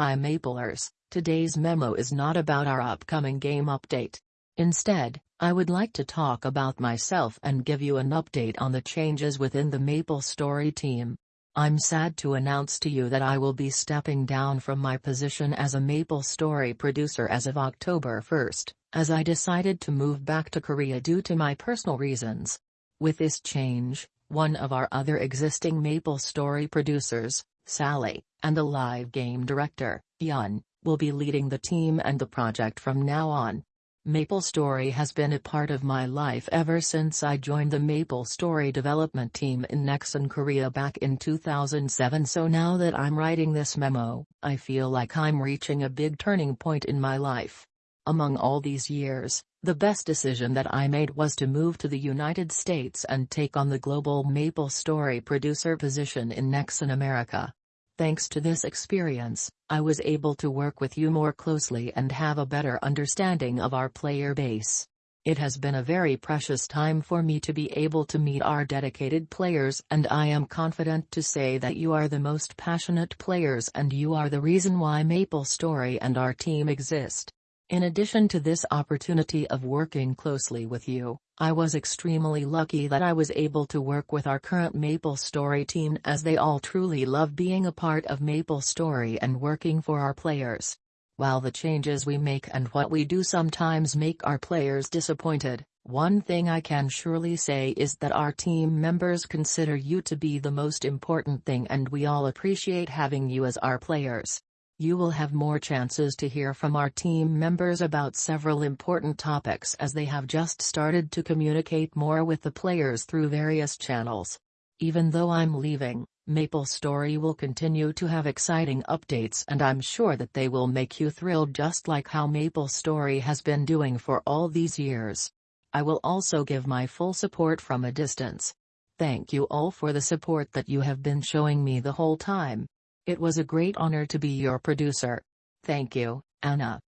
Hi Maplers, today's memo is not about our upcoming game update. Instead, I would like to talk about myself and give you an update on the changes within the Maple Story team. I'm sad to announce to you that I will be stepping down from my position as a Maple Story producer as of October 1st, as I decided to move back to Korea due to my personal reasons. With this change, one of our other existing Maple Story producers, Sally, and the live game director, Yun, will be leading the team and the project from now on. Maple Story has been a part of my life ever since I joined the Maple Story development team in Nexon Korea back in 2007 so now that I'm writing this memo, I feel like I'm reaching a big turning point in my life. Among all these years, the best decision that I made was to move to the United States and take on the global Maple Story producer position in Nexon America. Thanks to this experience, I was able to work with you more closely and have a better understanding of our player base. It has been a very precious time for me to be able to meet our dedicated players and I am confident to say that you are the most passionate players and you are the reason why Maple Story and our team exist. In addition to this opportunity of working closely with you, I was extremely lucky that I was able to work with our current Maple Story team as they all truly love being a part of Maple Story and working for our players. While the changes we make and what we do sometimes make our players disappointed, one thing I can surely say is that our team members consider you to be the most important thing and we all appreciate having you as our players you will have more chances to hear from our team members about several important topics as they have just started to communicate more with the players through various channels. Even though I'm leaving, Maple Story will continue to have exciting updates and I'm sure that they will make you thrilled just like how Maple Story has been doing for all these years. I will also give my full support from a distance. Thank you all for the support that you have been showing me the whole time. It was a great honor to be your producer. Thank you, Anna.